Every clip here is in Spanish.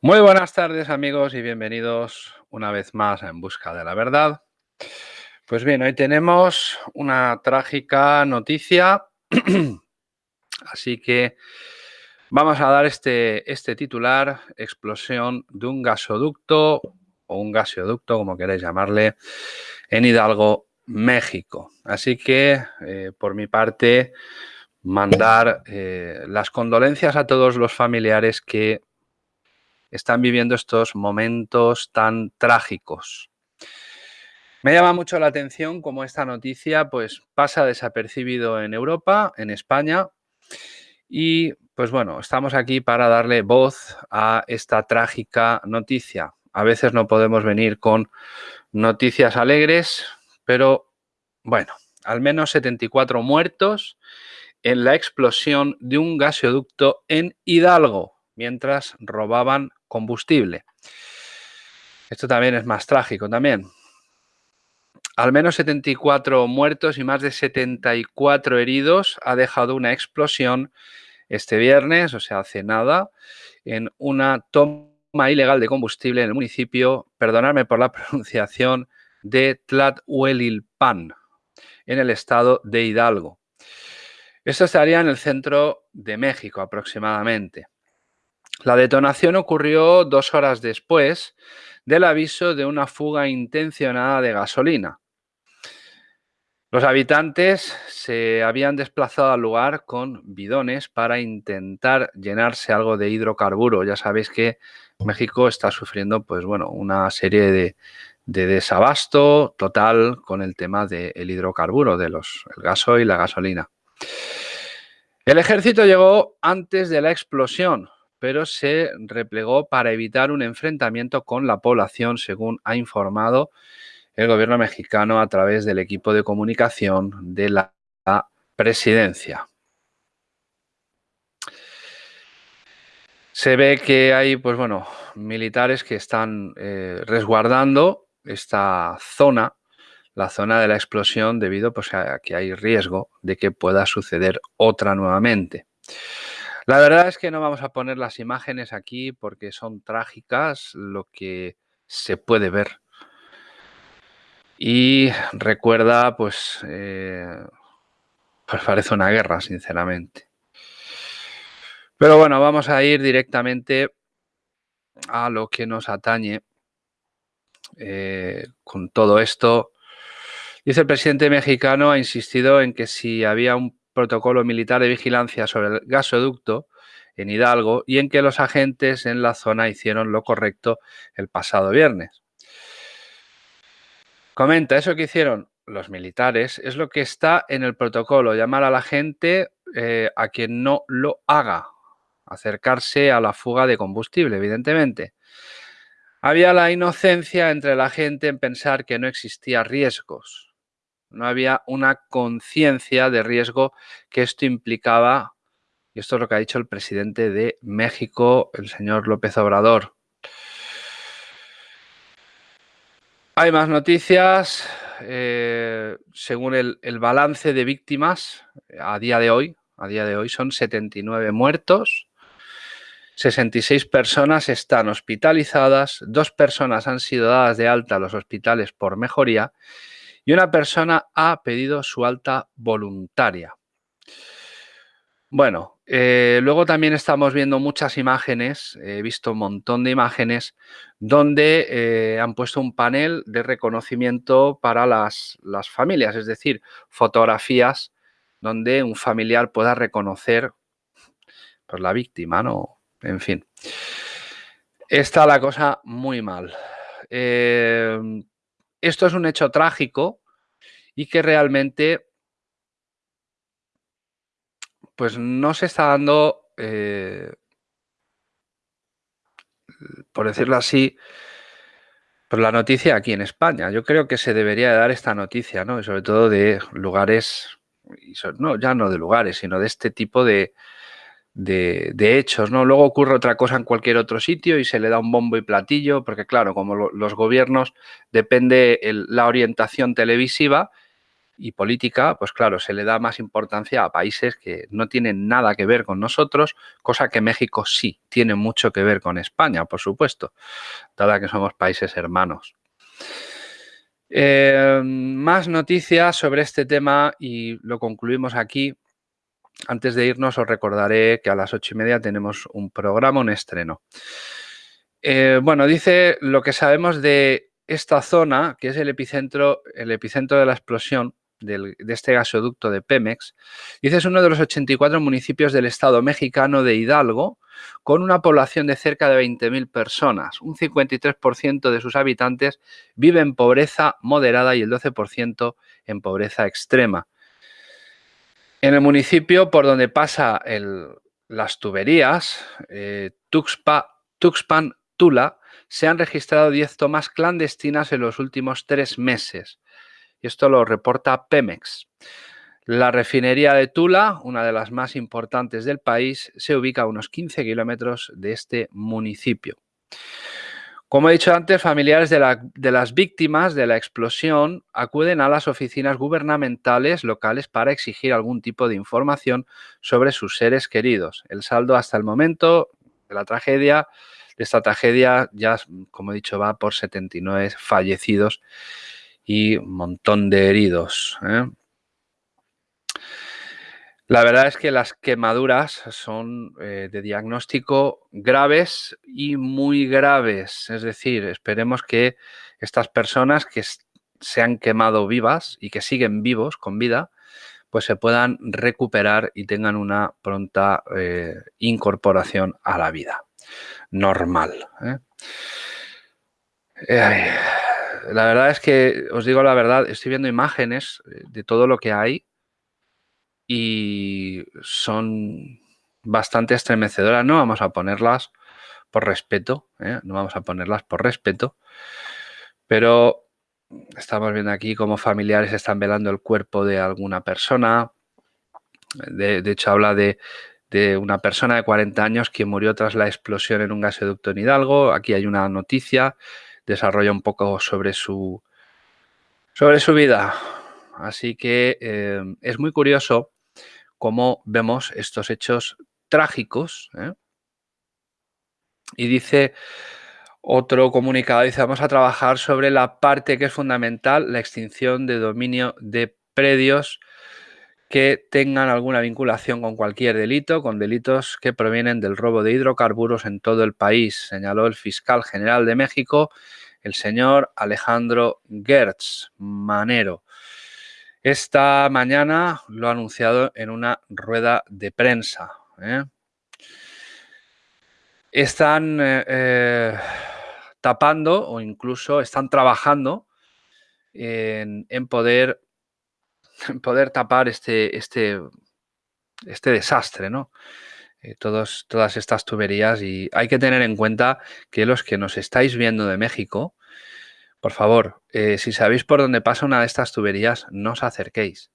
Muy buenas tardes amigos y bienvenidos una vez más En Busca de la Verdad. Pues bien, hoy tenemos una trágica noticia, así que vamos a dar este, este titular, explosión de un gasoducto o un gasoducto, como queréis llamarle, en Hidalgo, México. Así que, eh, por mi parte, mandar eh, las condolencias a todos los familiares que están viviendo estos momentos tan trágicos. Me llama mucho la atención cómo esta noticia pues, pasa desapercibido en Europa, en España, y pues bueno, estamos aquí para darle voz a esta trágica noticia. A veces no podemos venir con noticias alegres, pero bueno, al menos 74 muertos en la explosión de un gasoducto en Hidalgo, mientras robaban combustible. Esto también es más trágico también. Al menos 74 muertos y más de 74 heridos ha dejado una explosión este viernes, o sea, hace nada, en una toma ilegal de combustible en el municipio, perdonadme por la pronunciación, de Tlathuelilpan, en el estado de Hidalgo. Esto estaría en el centro de México aproximadamente. La detonación ocurrió dos horas después del aviso de una fuga intencionada de gasolina. Los habitantes se habían desplazado al lugar con bidones para intentar llenarse algo de hidrocarburo. Ya sabéis que México está sufriendo pues, bueno, una serie de, desabasto total con el tema del hidrocarburo, de los, el gaso y la gasolina. El ejército llegó antes de la explosión, pero se replegó para evitar un enfrentamiento con la población, según ha informado el gobierno mexicano a través del equipo de comunicación de la presidencia. Se ve que hay, pues bueno, militares que están eh, resguardando esta zona, la zona de la explosión, debido pues, a que hay riesgo de que pueda suceder otra nuevamente. La verdad es que no vamos a poner las imágenes aquí porque son trágicas lo que se puede ver. Y recuerda, pues, eh, pues parece una guerra, sinceramente. Pero bueno, vamos a ir directamente a lo que nos atañe eh, con todo esto. Dice el presidente mexicano, ha insistido en que si había un protocolo militar de vigilancia sobre el gasoducto en Hidalgo y en que los agentes en la zona hicieron lo correcto el pasado viernes. Comenta, eso que hicieron los militares es lo que está en el protocolo, llamar a la gente eh, a quien no lo haga, acercarse a la fuga de combustible, evidentemente. Había la inocencia entre la gente en pensar que no existía riesgos no había una conciencia de riesgo que esto implicaba, y esto es lo que ha dicho el presidente de México, el señor López Obrador. Hay más noticias. Eh, según el, balance de víctimas a día de hoy, a día de hoy son 79 muertos, 66 personas están hospitalizadas, dos personas han sido dadas de alta a los hospitales por mejoría y una persona ha pedido su alta voluntaria. Bueno, eh, luego también estamos viendo muchas imágenes, he visto un montón de imágenes donde eh, han puesto un panel de reconocimiento para las, las, familias, es decir, fotografías donde un familiar pueda reconocer pues, la víctima, ¿no? En fin. Está la cosa muy mal. Esto es un hecho trágico y que realmente pues no se está dando, eh, por decirlo así, pues la noticia aquí en España. Yo creo que se debería dar esta noticia, ¿no? Y sobre todo de lugares, no, ya no de lugares, sino de este tipo de, de, hechos, ¿no? Luego ocurre otra cosa en cualquier otro sitio y se le da un bombo y platillo, porque claro, como los gobiernos depende la orientación televisiva y política, pues claro, se le da más importancia a países que no tienen nada que ver con nosotros, cosa que México sí tiene mucho que ver con España, por supuesto, dada que somos países hermanos. Eh, más noticias sobre este tema y lo concluimos aquí. Antes de irnos os recordaré que a las ocho y media tenemos un programa, un estreno. Eh, bueno, dice lo que sabemos de esta zona, que es el epicentro, el epicentro de la explosión de este gasoducto de Pemex. Dice es uno de los 84 municipios del estado mexicano de Hidalgo, con una población de cerca de 20.000 personas. Un 53% de sus habitantes vive en pobreza moderada y el 12% en pobreza extrema. En el municipio por donde pasa las tuberías, eh, Tuxpan, Tula, se han registrado 10 tomas clandestinas en los últimos tres meses. Y esto lo reporta Pemex. La refinería de Tula, una de las más importantes del país, se ubica a unos 15 kilómetros de este municipio. Como he dicho antes, familiares de, las víctimas de la explosión acuden a las oficinas gubernamentales locales para exigir algún tipo de información sobre sus seres queridos. El saldo hasta el momento de la tragedia, de esta tragedia, ya como he dicho, va por 79 fallecidos y un montón de heridos. ¿eh? La verdad es que las quemaduras son eh, de diagnóstico graves y muy graves. Es decir, esperemos que estas personas que se han quemado vivas y que siguen vivos con vida, pues se puedan recuperar y tengan una pronta eh, incorporación a la vida normal. ¿eh? la verdad es que, os digo la verdad, estoy viendo imágenes de todo lo que hay y son bastante estremecedoras. No vamos a ponerlas por respeto, ¿eh? no vamos a ponerlas por respeto, pero estamos viendo aquí cómo familiares están velando el cuerpo de alguna persona. De, hecho, habla de, de, una persona de 40 años que murió tras la explosión en un gasoducto en Hidalgo. Aquí hay una noticia, desarrolla un poco sobre su, sobre su vida. Así que eh, es muy curioso cómo vemos estos hechos trágicos. ¿eh? Y dice otro comunicado, dice, vamos a trabajar sobre la parte que es fundamental, la extinción de dominio de predios que tengan alguna vinculación con cualquier delito, con delitos que provienen del robo de hidrocarburos en todo el país, señaló el fiscal general de México, el señor Alejandro Gertz Manero. Esta mañana lo ha anunciado en una rueda de prensa. ¿eh? Están eh, eh, tapando o incluso están trabajando en, poder, poder tapar este, este, este desastre, ¿no? todas estas tuberías y hay que tener en cuenta que los que nos estáis viendo de México, por favor, eh, si sabéis por dónde pasa una de estas tuberías, no os acerquéis,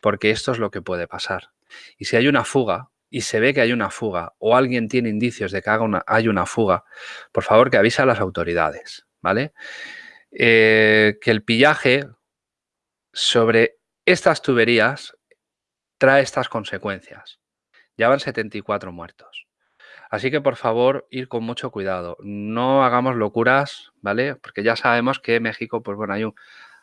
porque esto es lo que puede pasar. Y si hay una fuga, y se ve que hay una fuga, o alguien tiene indicios de que hay una fuga, por favor que avise a las autoridades, ¿vale? Eh, que el pillaje sobre estas tuberías trae estas consecuencias. Ya van 74 muertos. Así que por favor, ir con mucho cuidado. No hagamos locuras, ¿vale? Porque ya sabemos que México, pues bueno, hay un...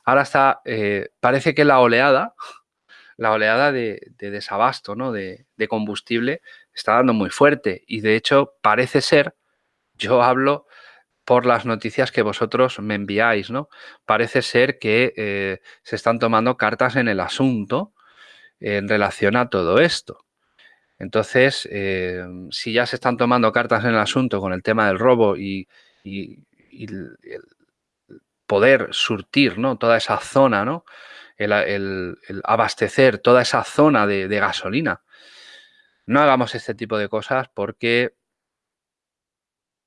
Ahora está, eh, parece que la oleada, la oleada de, desabasto, ¿no? De, combustible está dando muy fuerte. Y de hecho, parece ser, yo hablo por las noticias que vosotros me enviáis, ¿no? Parece ser que eh, se están tomando cartas en el asunto en relación a todo esto. Entonces, eh, si ya se están tomando cartas en el asunto con el tema del robo y, el, poder surtir ¿no? toda esa zona, ¿no? el, abastecer toda esa zona de, gasolina, no hagamos este tipo de cosas porque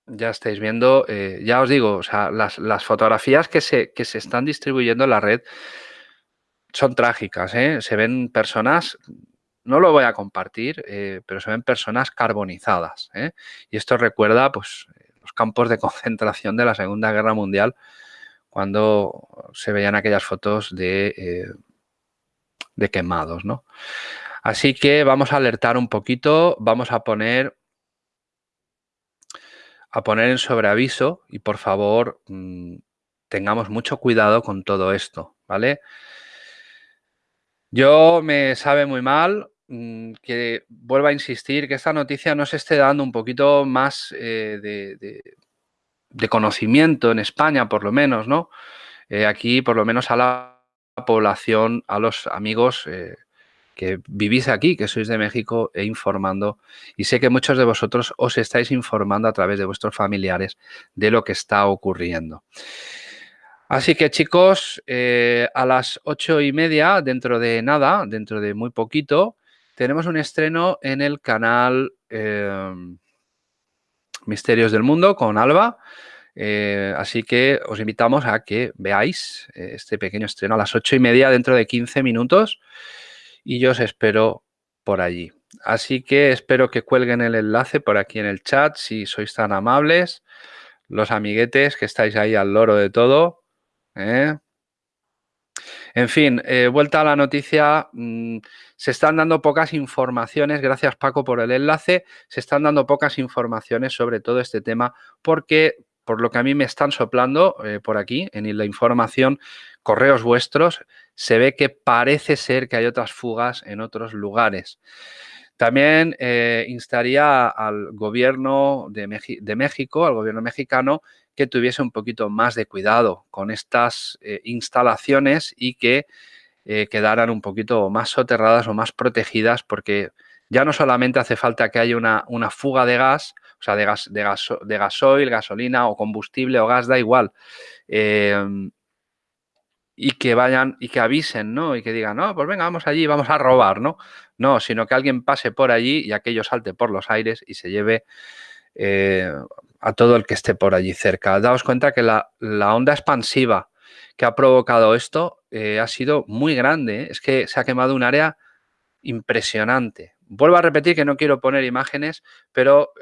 ya estáis viendo, eh, ya os digo, o sea, las, fotografías que se, que se, están distribuyendo en la red son trágicas. ¿eh? Se ven personas no lo voy a compartir, eh, pero se ven personas carbonizadas. ¿eh? Y esto recuerda pues, los campos de concentración de la Segunda Guerra Mundial, cuando se veían aquellas fotos de, eh, de quemados, ¿no? Así que vamos a alertar un poquito, vamos a poner a poner en sobreaviso y por favor mm, tengamos mucho cuidado con todo esto, ¿vale? Yo me sabe muy mal que vuelva a insistir que esta noticia no se esté dando un poquito más eh, de, conocimiento en España, por lo menos, ¿no? Eh, aquí, por lo menos a la población, a los amigos eh, que vivís aquí, que sois de México, e informando. Y sé que muchos de vosotros os estáis informando a través de vuestros familiares de lo que está ocurriendo. Así que chicos, a las ocho y media, dentro de nada, dentro de muy poquito, tenemos un estreno en el canal em, Misterios del Mundo con Alba. Eh, así que os invitamos a que veáis eh, este pequeño estreno a las ocho y media dentro de 15 minutos y yo os espero por allí. Así que espero que cuelguen el enlace por aquí en el chat si sois tan amables, los amiguetes que estáis ahí al loro de todo. ¿eh? En fin, eh, vuelta a la noticia, mm, se están dando pocas informaciones, gracias Paco por el enlace, se están dando pocas informaciones sobre todo este tema porque por lo que a mí me están soplando eh, por aquí en la información, correos vuestros, se ve que parece ser que hay otras fugas en otros lugares. También eh, instaría al gobierno de, México, al gobierno mexicano, que tuviese un poquito más de cuidado con estas eh, instalaciones y que eh, quedaran un poquito más soterradas o más protegidas porque ya no solamente hace falta que haya una, una fuga de gas, o sea, de, gas, de, gasoil, gasolina o combustible o gas, da igual y que vayan y que avisen, ¿no? Y que digan, no, pues venga, vamos allí, vamos a robar, ¿no? No, sino que alguien pase por allí y aquello salte por los aires y se lleve eh, a todo el que esté por allí cerca. Daos cuenta que la, onda expansiva que ha provocado esto eh, ha sido muy grande. ¿eh? Es que se ha quemado un área impresionante. Vuelvo a repetir que no quiero poner imágenes, pero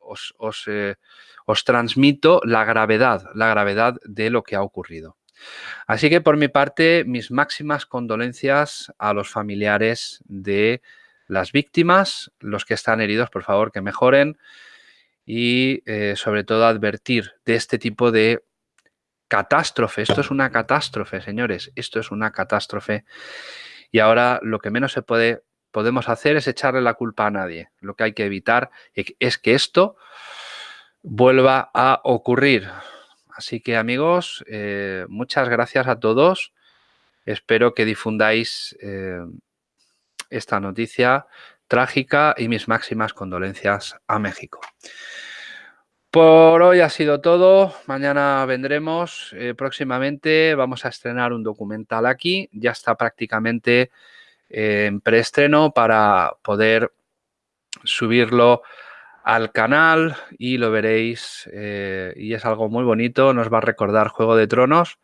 os, os transmito la gravedad, la gravedad de lo que ha ocurrido. Así que por mi parte, mis máximas condolencias a los familiares de las víctimas, los que están heridos, por favor, que mejoren y eh, sobre todo advertir de este tipo de catástrofe. Esto es una catástrofe, señores, esto es una catástrofe. Y ahora lo que menos se puede, podemos hacer es echarle la culpa a nadie. Lo que hay que evitar es que esto vuelva a ocurrir. Así que amigos, eh, muchas gracias a todos. Espero que difundáis eh, esta noticia trágica y mis máximas condolencias a México. Por hoy ha sido todo. Mañana vendremos. Eh, próximamente vamos a estrenar un documental aquí. Ya está prácticamente en preestreno para poder subirlo al canal y lo veréis eh, y es algo muy bonito, nos va a recordar Juego de Tronos,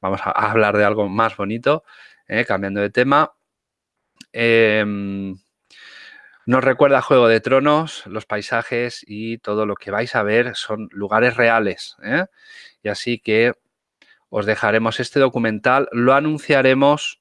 vamos a, hablar de algo más bonito, eh, cambiando de tema. Nos recuerda Juego de Tronos, los paisajes y todo lo que vais a ver son lugares reales. ¿eh? Y así que os dejaremos este documental, lo anunciaremos.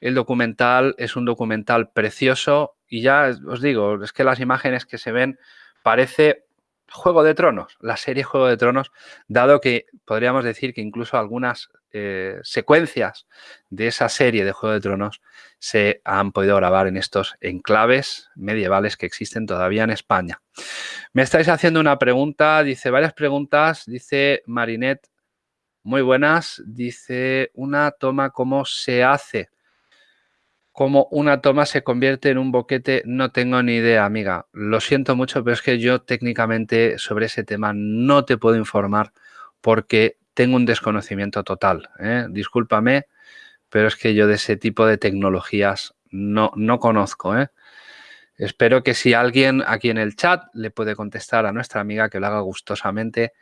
El documental es un documental precioso, y ya os digo, es que las imágenes que se ven parece Juego de Tronos, la serie Juego de Tronos, dado que podríamos decir que incluso algunas eh, secuencias de esa serie de Juego de Tronos se han podido grabar en estos enclaves medievales que existen todavía en España. Me estáis haciendo una pregunta, dice varias preguntas, dice Marinette, muy buenas, dice una toma, ¿cómo se hace? cómo una toma se convierte en un boquete, no tengo ni idea, amiga. Lo siento mucho, pero es que yo técnicamente sobre ese tema no te puedo informar porque tengo un desconocimiento total. ¿eh? Discúlpame, pero es que yo de ese tipo de tecnologías no, no conozco. ¿eh? Espero que si alguien aquí en el chat le puede contestar a nuestra amiga que lo haga gustosamente,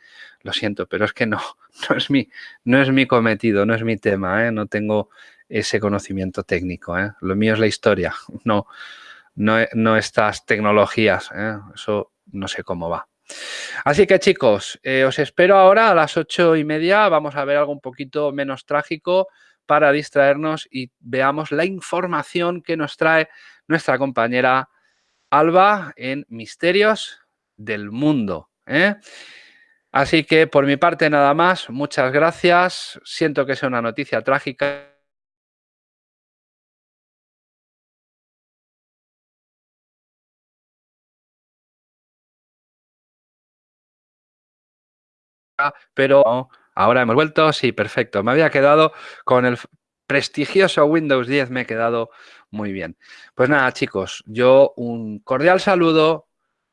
lo siento, pero es que no, no es mi, no es mi cometido, no es mi tema, ¿eh? no tengo ese conocimiento técnico. ¿eh? Lo mío es la historia, no, no, estas tecnologías. ¿eh? Eso no sé cómo va. Así que chicos, eh, os espero ahora a las ocho y media. Vamos a ver algo un poquito menos trágico. para distraernos y veamos la información que nos trae nuestra compañera Alba en Misterios del Mundo. ¿eh? Así que por mi parte nada más, muchas gracias. Siento que sea una noticia trágica. Pero ahora hemos vuelto, sí, perfecto. Me había quedado con el prestigioso Windows 10, me he quedado muy bien. Pues nada, chicos, yo un cordial saludo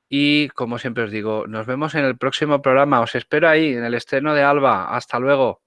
y como siempre os digo, nos vemos en el próximo programa. Os espero ahí en el estreno de Alba. Hasta luego.